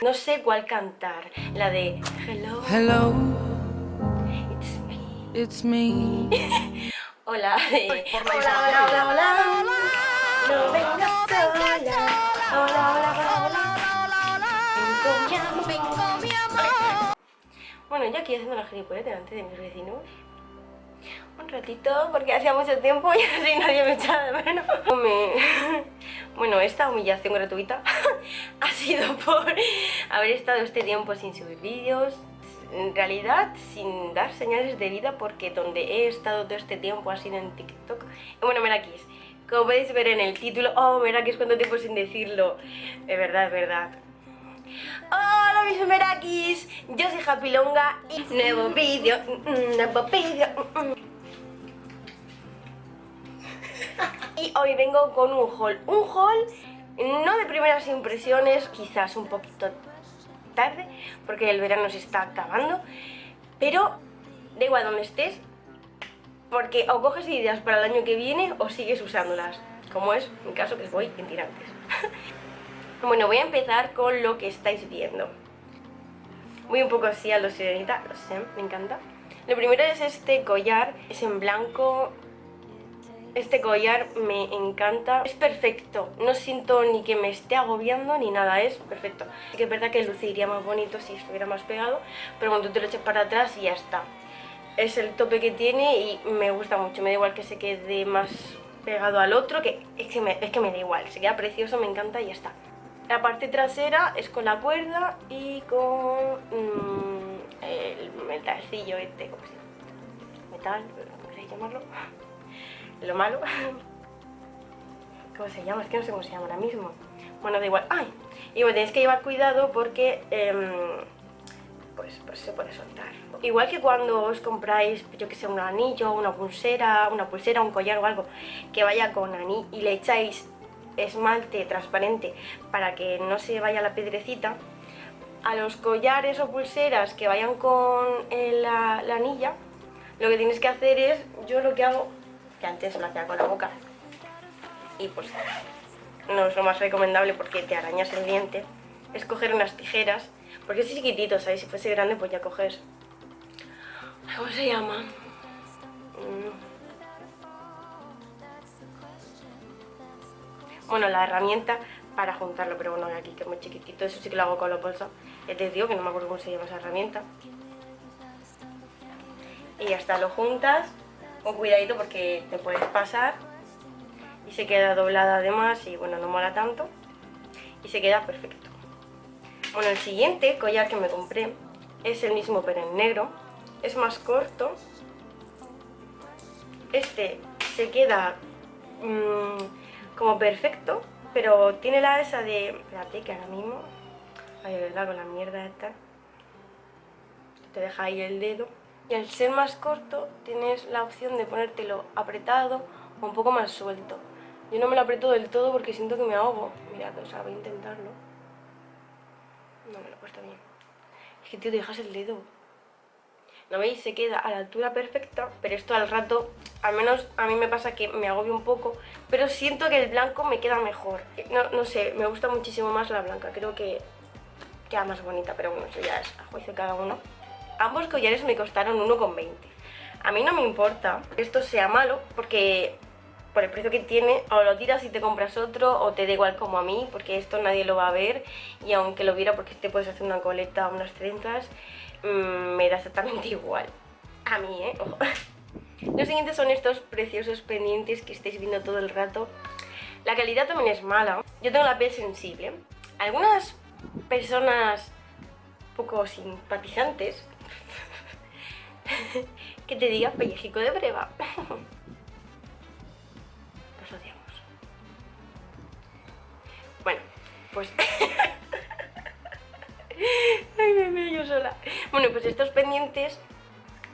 No sé cuál cantar, la de Hello, Hello, it's me. it's me. Hola, de Hola, hola, hola, hola. No vengas sola. Hola, hola, hola. Vengo mi amor, vengo mi amor. Bueno, yo aquí haciendo la gilipollas delante de mis vecinos. Un ratito, porque hacía mucho tiempo y así nadie me echaba de menos. Me- Bueno, esta humillación gratuita ha sido por haber estado este tiempo sin subir vídeos, en realidad sin dar señales de vida porque donde he estado todo este tiempo ha sido en TikTok. Bueno, Merakis, como podéis ver en el título, oh, Merakis, cuánto tiempo sin decirlo. Es verdad, es verdad. Hola mis Merakis, yo soy Happy Longa y nuevo vídeo, mm, mm, nuevo vídeo. Y hoy vengo con un haul, un haul no de primeras impresiones, quizás un poquito tarde, porque el verano se está acabando, pero da igual donde estés, porque o coges ideas para el año que viene o sigues usándolas, como es mi caso que voy en tirantes. bueno, voy a empezar con lo que estáis viendo. Voy un poco así a lo sirenita, lo sé, me encanta. Lo primero es este collar, es en blanco, este collar me encanta, es perfecto, no siento ni que me esté agobiando ni nada, es perfecto. Que es verdad que luciría más bonito si estuviera más pegado, pero cuando tú te lo echas para atrás y ya está. Es el tope que tiene y me gusta mucho, me da igual que se quede más pegado al otro, que es que me, es que me da igual, se queda precioso, me encanta y ya está. La parte trasera es con la cuerda y con mm, el metalcillo este, ¿cómo se? Metal, ¿cómo queréis llamarlo? Lo malo. ¿Cómo se llama? Es que no sé cómo se llama ahora mismo. Bueno, da igual. ¡Ay! Y bueno, tenéis que llevar cuidado porque em, pues, pues se puede soltar. Igual que cuando os compráis, yo que sé, un anillo, una pulsera, una pulsera, un collar o algo que vaya con anillo y le echáis esmalte transparente para que no se vaya la piedrecita, a los collares o pulseras que vayan con eh, la, la anilla, lo que tienes que hacer es, yo lo que hago, que antes lo hacía con la boca, y pues no es lo más recomendable porque te arañas el diente, es coger unas tijeras, porque es chiquitito, ¿sabes? Si fuese grande pues ya coges... ¿Cómo se llama? Mm. Bueno, la herramienta para juntarlo, pero bueno, aquí que es muy chiquitito, eso sí que lo hago con la bolsa. Ya te digo que no me acuerdo cómo se llama esa herramienta. Y ya está, lo juntas con cuidadito porque te puedes pasar y se queda doblada además y bueno, no mola tanto y se queda perfecto. Bueno, el siguiente collar que me compré es el mismo pero en negro, es más corto. Este se queda mmm, como perfecto, pero tiene la esa de... Espérate que ahora mismo... Ay, de verdad, con la mierda esta. Te deja ahí el dedo. Y al ser más corto tienes la opción de ponértelo apretado o un poco más suelto. Yo no me lo aprieto del todo porque siento que me ahogo. Mirad, o sea, voy a intentarlo. No me lo he puesto bien. Es que, tío, te dejas el dedo. ¿No veis? Se queda a la altura perfecta, pero esto al rato, al menos a mí me pasa que me agobio un poco, pero siento que el blanco me queda mejor. No, no sé, me gusta muchísimo más la blanca, creo que queda más bonita, pero bueno, eso ya es a juicio de cada uno. Ambos collares me costaron 1,20. A mí no me importa que esto sea malo, porque por el precio que tiene, o lo tiras y te compras otro, o te da igual como a mí, porque esto nadie lo va a ver, y aunque lo viera porque te puedes hacer una coleta, unas trenzas, mmm, me da exactamente igual. A mí, ¿eh? Ojo. Los siguientes son estos preciosos pendientes que estáis viendo todo el rato. La calidad también es mala. Yo tengo la piel sensible. Algunas personas poco simpatizantes que te diga pellejico de breva. Los odiamos. Bueno, pues... Ay, me veo yo sola. Bueno, pues estos pendientes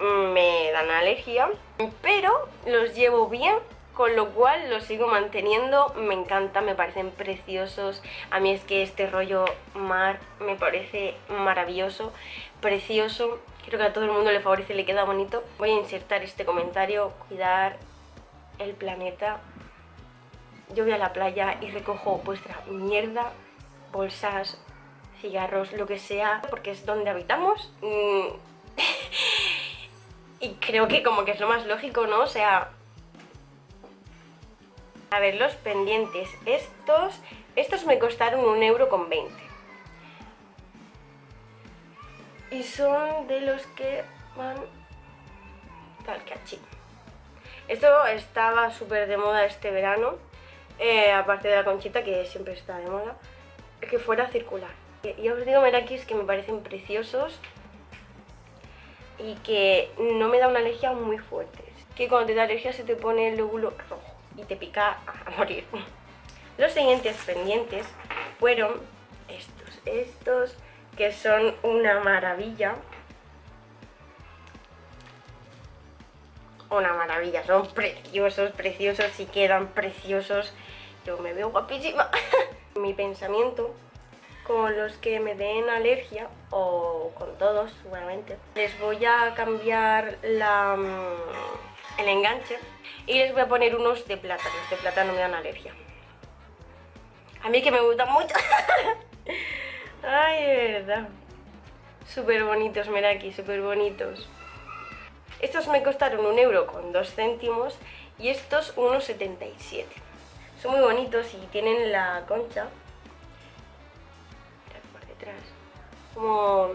me dan alergia, pero los llevo bien, con lo cual los sigo manteniendo, me encanta, me parecen preciosos, a mí es que este rollo mar me parece maravilloso, precioso, creo que a todo el mundo le favorece le queda bonito. Voy a insertar este comentario, cuidar el planeta. Yo voy a la playa y recojo vuestra mierda, bolsas, cigarros, lo que sea, porque es donde habitamos. Mm. y creo que como que es lo más lógico, ¿no? O sea... A ver, los pendientes. Estos, estos me costaron un euro con 20. Y son de los que van tal que así. Esto estaba súper de moda este verano, eh, aparte de la conchita que siempre está de moda, que fuera circular. Y os digo merakis que me parecen preciosos y que no me da una alergia muy fuerte. Que cuando te da alergia se te pone el lóbulo rojo y te pica a morir. Los siguientes pendientes fueron estos, estos que son una maravilla. Una maravilla, son preciosos, preciosos y quedan preciosos. Yo me veo guapísima. Mi pensamiento con los que me den alergia, o con todos seguramente, les voy a cambiar mm, el enganche y les voy a poner unos de plata, los de plata no me dan alergia. A mí que me gustan mucho. Ay, de verdad. Súper bonitos, aquí, súper bonitos. Estos me costaron un euro con dos céntimos y estos unos 77. Son muy bonitos y tienen la concha como...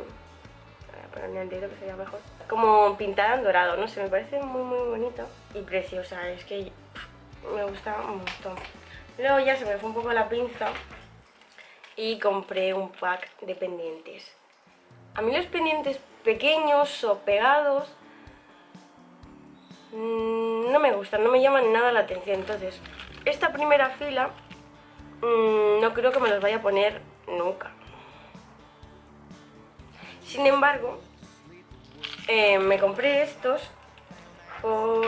que sería mejor. Como pintada en dorado, no sé, me parece muy muy bonita y preciosa, es que me gusta un montón. Luego ya se me fue un poco la pinza y compré un pack de pendientes. A mí los pendientes pequeños o pegados mm, no me gustan, no me llaman nada la atención. Entonces, esta primera fila mm, no creo que me los vaya a poner nunca. Sin embargo, eh, me compré estos por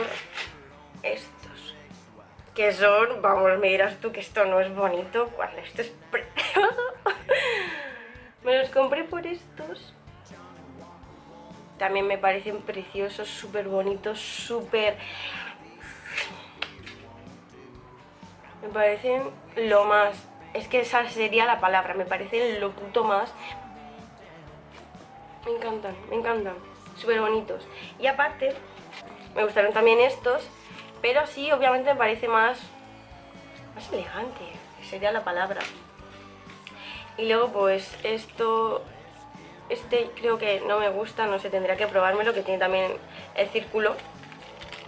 estos. Que son, vamos, me dirás tú que esto no es bonito, cuando esto es. me los compré por estos. También me parecen preciosos, súper bonitos, súper... Me parecen lo más... Es que esa sería la palabra, me parecen lo puto más me encantan, me encantan. Súper bonitos. Y aparte, me gustaron también estos, pero sí, obviamente me parece más, más elegante, sería la palabra. Y luego pues esto, este creo que no me gusta, no sé, tendría que probármelo, que tiene también el círculo,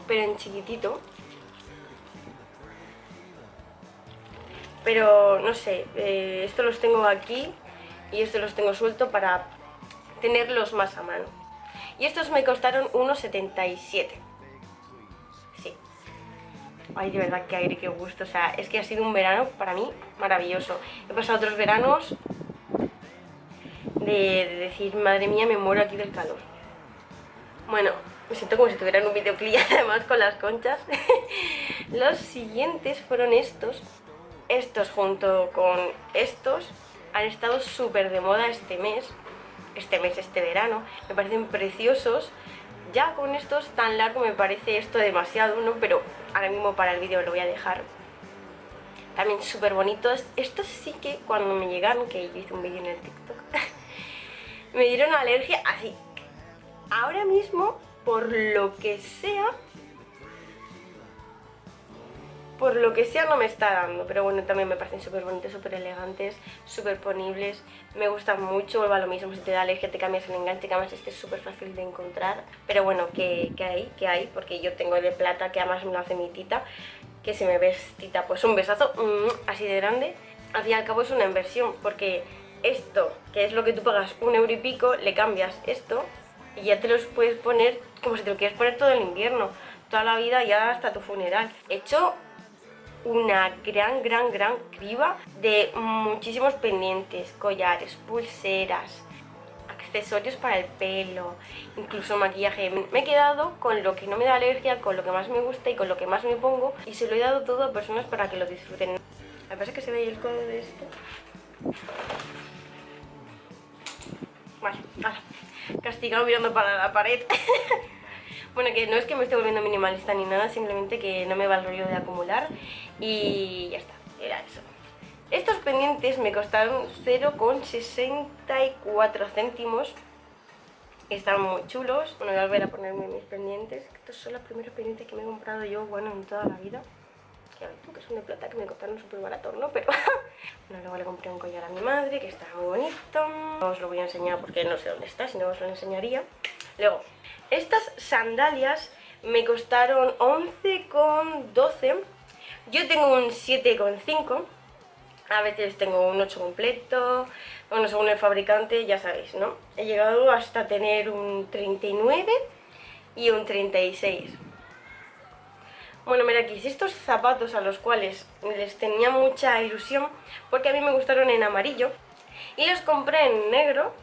pero en chiquitito. Pero no sé, eh, esto los tengo aquí y estos los tengo suelto para tenerlos más a mano. Y estos me costaron 1,77. Ay, de verdad, qué aire, qué gusto. O sea, es que ha sido un verano para mí maravilloso. He pasado otros veranos de, decir, madre mía, me muero aquí del calor. Bueno, me siento como si tuviera un videoclip además con las conchas. Los siguientes fueron estos. Estos junto con estos han estado súper de moda este mes este mes, este verano. Me parecen preciosos. Ya con estos tan largo me parece esto demasiado, ¿no? Pero ahora mismo para el vídeo lo voy a dejar. También súper bonitos. Estos sí que cuando me llegaron, que yo hice un vídeo en el TikTok, me dieron alergia así. Ahora mismo, por lo que sea, por lo que sea no me está dando, pero bueno, también me parecen súper bonitos, súper elegantes, súper ponibles, me gustan mucho, vuelvo a lo mismo, si te da alergia te cambias el enganche, que además este es súper fácil de encontrar, pero bueno, que, hay, que hay, porque yo tengo el de plata que además me lo hace mi que si me ves tita, pues un besazo mm, así de grande, al fin y al cabo es una inversión, porque esto, que es lo que tú pagas un euro y pico, le cambias esto y ya te los puedes poner como si te lo quieres poner todo el invierno, toda la vida ya hasta tu funeral. He hecho una gran, gran, gran criba de muchísimos pendientes, collares, pulseras, accesorios para el pelo, incluso maquillaje. Me he quedado con lo que no me da alergia, con lo que más me gusta y con lo que más me pongo y se lo he dado todo a personas para que lo disfruten. Me parece que se ve el codo de esto. Vale, castigado mirando para la pared. Bueno, que no es que me esté volviendo minimalista ni nada, simplemente que no me va el rollo de acumular y ya está, era eso. Estos pendientes me costaron 0,64 céntimos. Están muy chulos. Bueno, voy a volver a ponerme mis pendientes. Estos son los primeros pendientes que me he comprado yo, bueno, en toda la vida. Que tú, que son de plata, que me costaron súper barato, ¿no? Pero bueno, luego le compré un collar a mi madre, que está muy bonito. No os lo voy a enseñar porque no sé dónde está, si no os lo enseñaría. Luego, estas sandalias me costaron 11,12. Yo tengo un 7,5 a veces tengo un 8 completo, bueno, según el fabricante, ya sabéis, ¿no? He llegado hasta tener un 39 y un 36. Bueno, mira aquí, estos zapatos a los cuales les tenía mucha ilusión, porque a mí me gustaron en amarillo, y los compré en negro,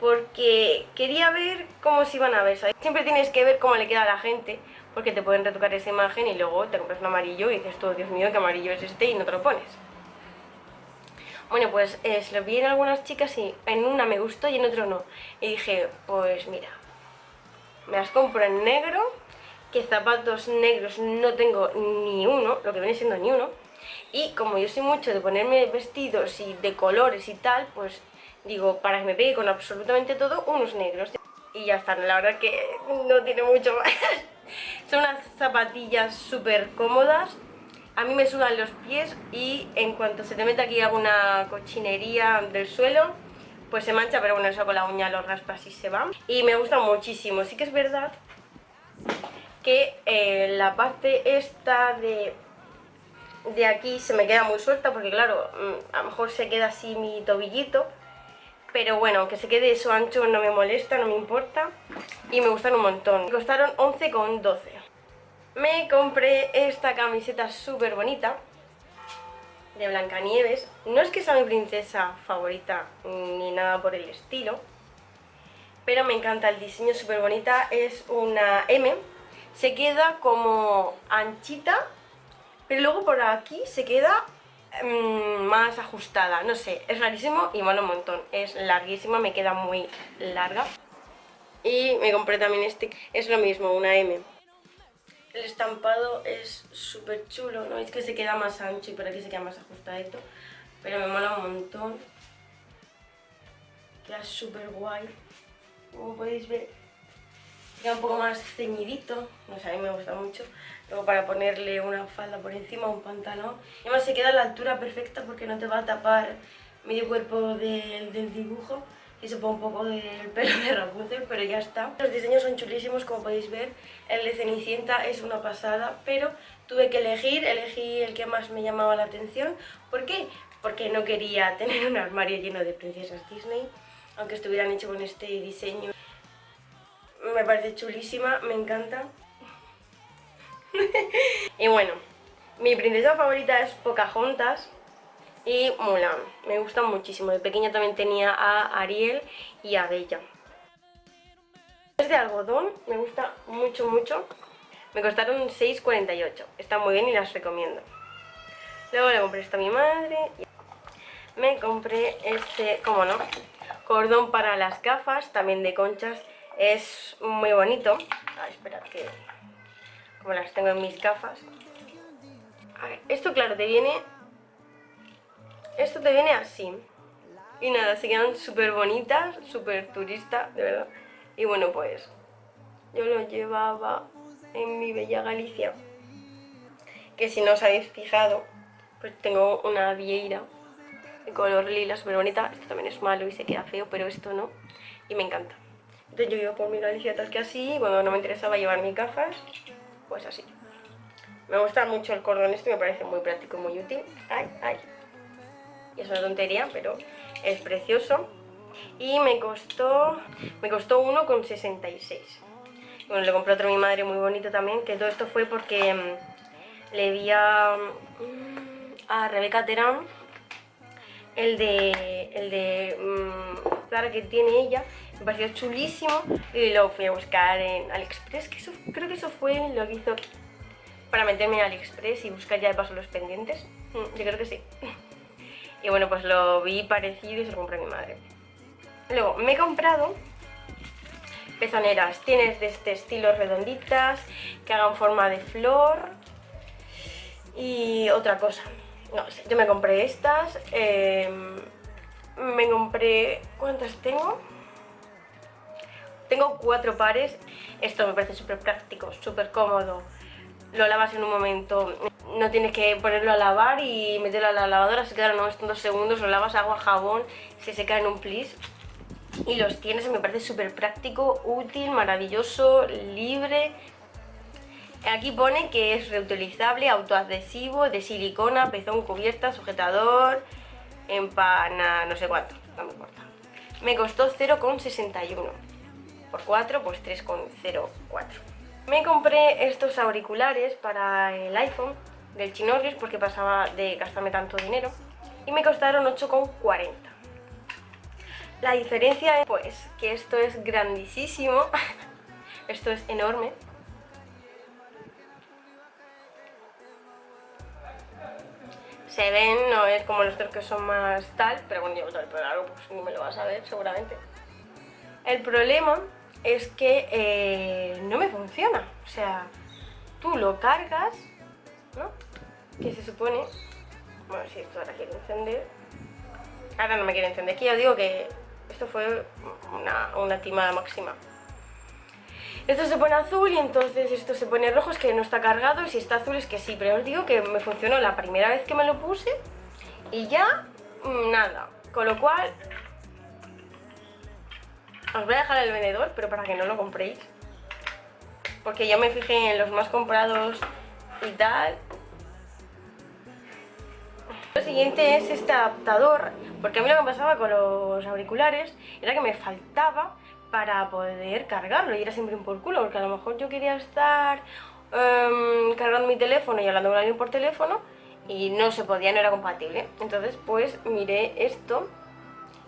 porque quería ver cómo se iban a ver, ¿sabes? Siempre tienes que ver cómo le queda a la gente, porque te pueden retocar esa imagen y luego te compras un amarillo y dices, todo Dios mío, qué amarillo es este, y no te lo pones. Bueno, pues eh, se lo vi en algunas chicas y en una me gustó y en otro no. Y dije, pues mira, me las compro en negro, que zapatos negros no tengo ni uno, lo que viene siendo ni uno. Y como yo soy mucho de ponerme vestidos y de colores y tal, pues digo, para que me pegue con absolutamente todo, unos negros. Y ya están, la verdad que no tiene mucho más. Son unas zapatillas súper cómodas, a mí me sudan los pies y en cuanto se te mete aquí alguna cochinería del suelo, pues se mancha, pero bueno, eso con la uña lo raspas y se va. Y me gusta muchísimo, sí que es verdad que eh, la parte esta de, de aquí se me queda muy suelta porque claro, mm, a lo mejor se queda así mi tobillito, pero bueno, aunque se quede eso ancho no me molesta, no me importa y me gustan un montón. Me costaron 11,12 me compré esta camiseta súper bonita de Blancanieves. No es que sea mi princesa favorita ni nada por el estilo, pero me encanta el diseño súper bonita. Es una M, se queda como anchita, pero luego por aquí se queda mm, más ajustada. No sé, es rarísimo y mola un montón. Es larguísima, me queda muy larga. Y me compré también este, es lo mismo, una M. El estampado es súper chulo, ¿no? Es que se queda más ancho y por aquí se queda más ajustadito. Pero me mola un montón. Queda súper guay. Como podéis ver, queda un poco más ceñidito. No sé, a mí me gusta mucho. Luego para ponerle una falda por encima, un pantalón. Y además se queda a la altura perfecta porque no te va a tapar medio cuerpo del, del dibujo y se pone un poco del pelo de Rapunzel, pero ya está. Los diseños son chulísimos, como podéis ver. El de Cenicienta es una pasada, pero tuve que elegir, elegí el que más me llamaba la atención. ¿Por qué? Porque no quería tener un armario lleno de princesas Disney, aunque estuvieran hechos con este diseño. Me parece chulísima, me encanta. y bueno, mi princesa favorita es Pocahontas, y Mulan. Me gustan muchísimo. De pequeña también tenía a Ariel y a Bella. Es de algodón, me gusta mucho, mucho. Me costaron 6,48. Están muy bien y las recomiendo. Luego le compré esto a mi madre. Me compré este, como no, cordón para las gafas, también de conchas. Es muy bonito. A ver, esperad que... Como las tengo en mis gafas. A ver, esto claro, te viene esto te viene así. Y nada, se quedan súper bonitas, súper turista, de verdad. Y bueno, pues yo lo llevaba en mi bella Galicia. Que si no os habéis fijado, pues tengo una vieira de color lila súper bonita. Esto también es malo y se queda feo, pero esto no. Y me encanta. Entonces yo iba por mi Galicia tal que así, cuando no me interesaba llevar mis gafas, pues así. Me gusta mucho el cordón este, me parece muy práctico, muy útil. Ay, ay y es una tontería, pero es precioso. Y me costó, me costó uno con 66. Bueno, le compré otro a mi madre muy bonito también, que todo esto fue porque mm, le vi a, mm, a Rebeca Terán el de, el de mm, que tiene ella, me pareció chulísimo y lo fui a buscar en AliExpress, que creo que eso fue lo que hizo para meterme en AliExpress y buscar ya de paso los pendientes, yo creo que sí. Y bueno, pues lo vi parecido y se lo compré a mi madre. Luego, me he comprado pezoneras. Tienes de este estilo redonditas, que hagan forma de flor y otra cosa. No sé, yo me compré estas. Em, me compré... ¿Cuántas tengo? Tengo cuatro pares. Esto me parece súper práctico, súper cómodo. Lo lavas en un momento. No tienes que ponerlo a lavar y meterlo a la lavadora. Se quedan unos dos segundos. Lo lavas agua, jabón. Se seca en un plis. Y los tienes, me parece súper práctico, útil, maravilloso, libre. Aquí pone que es reutilizable, autoadhesivo, de silicona, pezón, cubierta, sujetador, empana, no sé cuánto, no me importa. Me costó 0,61. Por 4, pues 3,04. Me compré estos auriculares para el iPhone del Chinorris porque pasaba de gastarme tanto dinero y me costaron 8,40. La diferencia es pues que esto es grandísimo, esto es enorme. Se ven, no es como los otros que son más tal, pero bueno, yo el pelo pues ni me lo vas a ver seguramente. El problema es que eh, no me funciona, o sea, tú lo cargas, ¿no? Que se supone... Bueno, si esto ahora quiere encender... Ahora no me quiere encender, aquí ya os digo que esto fue una, una timada máxima. Esto se pone azul y entonces esto se pone rojo, es que no está cargado y si está azul es que sí, pero os digo que me funcionó la primera vez que me lo puse y ya mm, nada. Con lo cual, os voy a dejar el vendedor, pero para que no lo compréis. Porque yo me fijé en los más comprados y tal. Lo siguiente es este adaptador, porque a mí lo que me pasaba con los auriculares era que me faltaba para poder cargarlo y era siempre un por culo, porque a lo mejor yo quería estar em, cargando mi teléfono y hablando con alguien por teléfono y no se podía, no era compatible. Entonces pues miré esto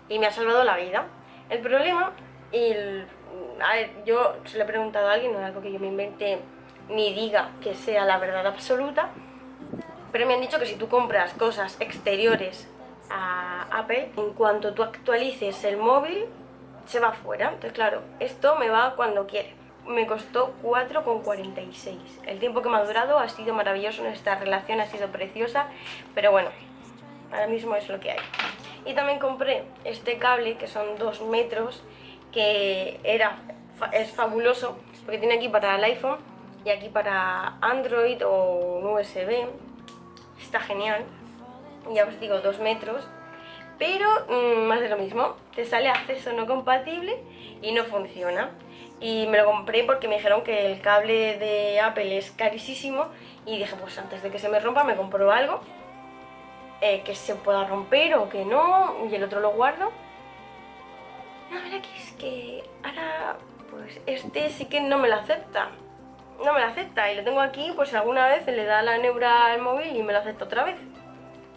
y me ha salvado la vida. El problema, y a ver, yo se lo he preguntado a alguien, no es algo que yo me invente ni diga que sea la verdad absoluta, pero me han dicho que si tú compras cosas exteriores a Apple, en cuanto tú actualices el móvil, se va fuera. Entonces, claro, esto me va cuando quiere. Me costó 4,46. El tiempo que me ha durado ha sido maravilloso, nuestra relación ha sido preciosa, pero bueno, ahora mismo es lo que hay. Y también compré este cable, que son 2 metros, que era, es fabuloso, porque tiene aquí para el iPhone y aquí para Android o USB. Está genial. Ya os digo, 2 metros pero mm, más de lo mismo, te sale acceso no compatible y no funciona. Y me lo compré porque me dijeron que el cable de Apple es carísimo y dije, pues antes de que se me rompa me compro algo eh, que se pueda romper o que no, y el otro lo guardo. No, mira que es que ahora, pues este sí que no me lo acepta. No me lo acepta y lo tengo aquí, pues alguna vez le da la neura al móvil y me lo acepta otra vez.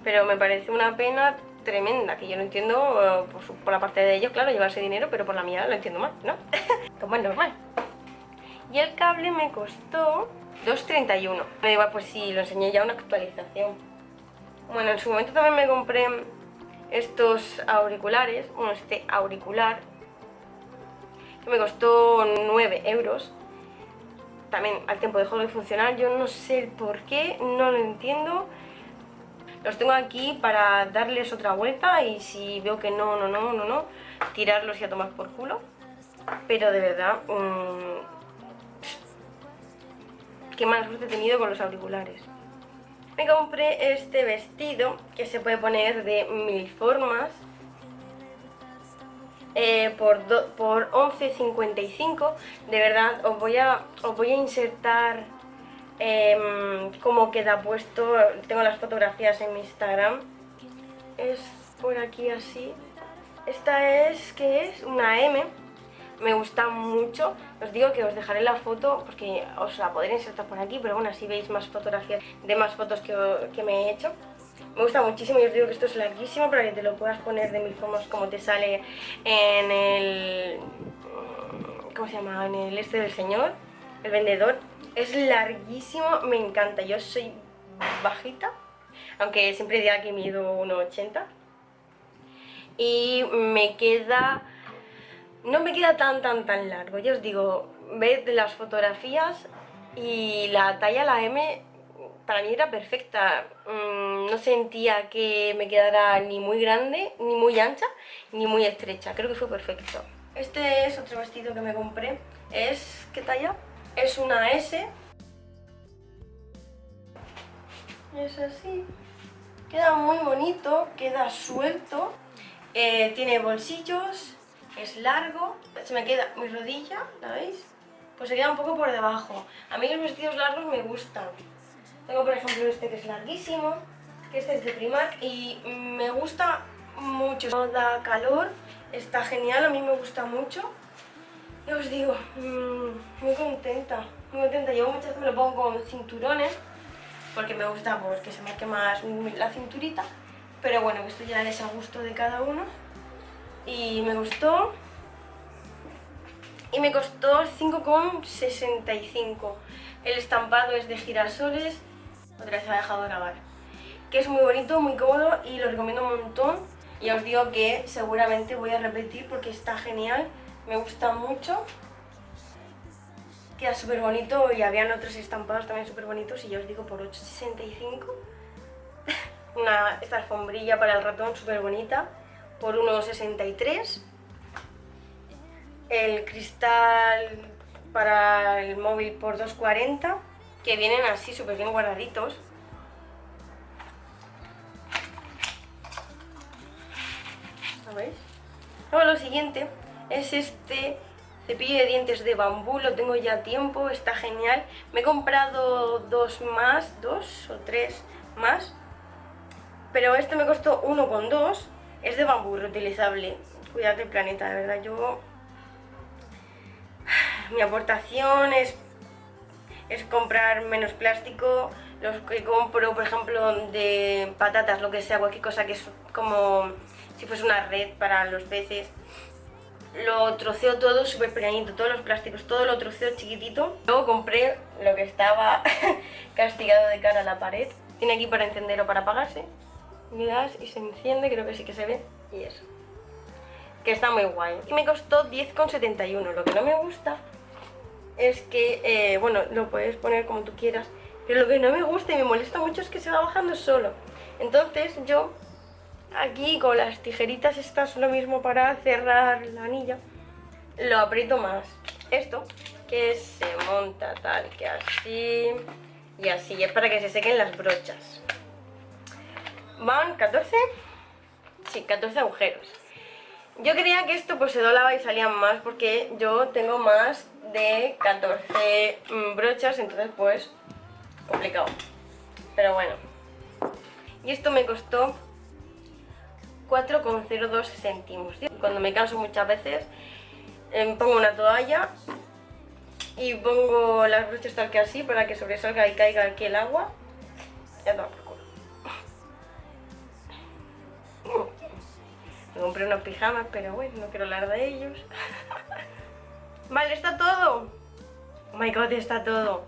Pero me parece una pena tremenda, que yo no entiendo eh, por, la parte de ellos, claro, llevarse dinero, pero por la mía lo entiendo mal, ¿no? Como es normal. Y el cable me costó 2.31. Me igual, pues sí, lo enseñé ya una actualización. Bueno, en su momento también me compré estos auriculares, bueno, este auricular, que me costó 9 euros. También al tiempo dejó de funcionar, yo no sé por qué, no lo entiendo. Los tengo aquí para darles otra vuelta y si veo que no, no, no, no, no, tirarlos y a tomar por culo. Pero de verdad, mmm, qué mala suerte he tenido con los auriculares. Me compré este vestido que se puede poner de mil formas eh, por, por 11.55 de verdad os voy a, os voy a insertar eh, cómo queda puesto, tengo las fotografías en mi Instagram, es por aquí así, esta es, ¿qué es? Una M, me gusta mucho, os digo que os dejaré la foto porque os la podré insertar por aquí, pero bueno, así veis más fotografías de más fotos que, que me he hecho. Me gusta muchísimo y os digo que esto es larguísimo para que te lo puedas poner de mil formas como te sale en el... ¿Cómo se llama? En el este del señor, el vendedor. Es larguísimo, me encanta. Yo soy bajita, aunque siempre diga que mido 1,80. Y me queda no me queda tan tan tan largo. Yo os digo, ved las fotografías y la talla, la M, para mí era perfecta. Mm, no sentía que me quedara ni muy grande, ni muy ancha, ni muy estrecha. Creo que fue perfecto. Este es otro vestido que me compré. Es, ¿qué talla? Es una S. Es así. Queda muy bonito, queda suelto. Eh, tiene bolsillos, es largo. Se me queda mi rodilla, ¿la veis? Pues se queda un poco por debajo. A mí los vestidos largos me gustan. Tengo por ejemplo este que es larguísimo, que este es de Primark y me gusta mucho. No da calor, está genial, a mí me gusta mucho. Y os digo, mm, muy contenta, muy contenta. Llevo muchas veces me lo pongo con cinturones, porque me gusta porque se marque más la cinturita. Pero bueno, esto ya es a gusto de cada uno. Y me gustó. Y me costó 5,65. El estampado es de girasoles otra vez se ha dejado grabar. Que es muy bonito, muy cómodo y lo recomiendo un montón. Y os digo que seguramente voy a repetir porque está genial, me gusta mucho. Queda súper bonito y habían otros estampados también súper bonitos y ya os digo por 8,65. Una, esta alfombrilla para el ratón súper bonita por 1,63. El cristal para el móvil por 2,40 que vienen así súper bien guardaditos. ¿Lo veis? Luego lo siguiente es este cepillo de dientes de bambú, lo tengo ya tiempo, está genial. Me he comprado dos más, dos o tres más, pero este me costó uno con dos. Es de bambú, reutilizable. Cuidado del planeta, de verdad. Yo... Mi aportación es es comprar menos plástico, los que compro, por ejemplo, de patatas, lo que sea, cualquier cosa que es como si fuese una red para los peces. Lo troceo todo súper pequeñito, todos los plásticos, todo lo troceo chiquitito. Luego compré lo que estaba castigado de cara a la pared. Tiene aquí para encender o para apagarse. Le das y se enciende, creo que sí que se ve. Y eso. Que está muy guay. Y me costó 10,71. Lo que no me gusta es que, eh, bueno, lo puedes poner como tú quieras, pero lo que no me gusta y me molesta mucho es que se va bajando solo. Entonces yo aquí con las tijeritas estas lo mismo para cerrar la anilla, lo aprieto más. Esto, que se monta tal que así y así, es para que se sequen las brochas. Van 14, sí, 14 agujeros. Yo creía que esto pues se doblaba y salían más porque yo tengo más de 14 mm, brochas, entonces pues complicado. Pero bueno. Y esto me costó 4,02 céntimos. Cuando me canso muchas veces em, pongo una toalla y pongo las brochas tal que así para que sobresalga y caiga aquí el agua. Ya toma por culo. Me compré unos pijamas, pero bueno, no quiero hablar de ellos. Vale, está todo. Oh my god, está todo.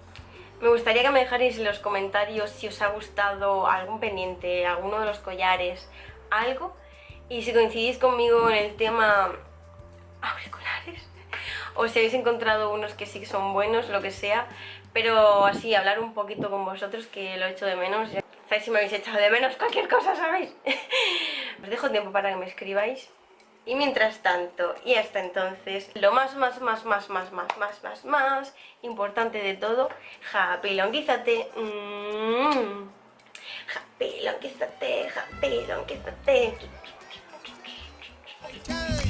Me gustaría que me dejarais en los comentarios si os ha gustado algún pendiente, alguno de los collares, algo. Y si coincidís conmigo en el tema auriculares, o si habéis encontrado unos que sí que son buenos, lo que sea. Pero así, hablar un poquito con vosotros, que lo he hecho de menos. ¿Sabéis si me habéis echado de menos cualquier cosa, sabéis? Os dejo tiempo para que me escribáis. Y mientras tanto, y hasta entonces, lo más, más, más, más, más, más, más, más, más importante de todo, japilonguízate. Mmm. Japilonguízate, japilonguízate. Fighters!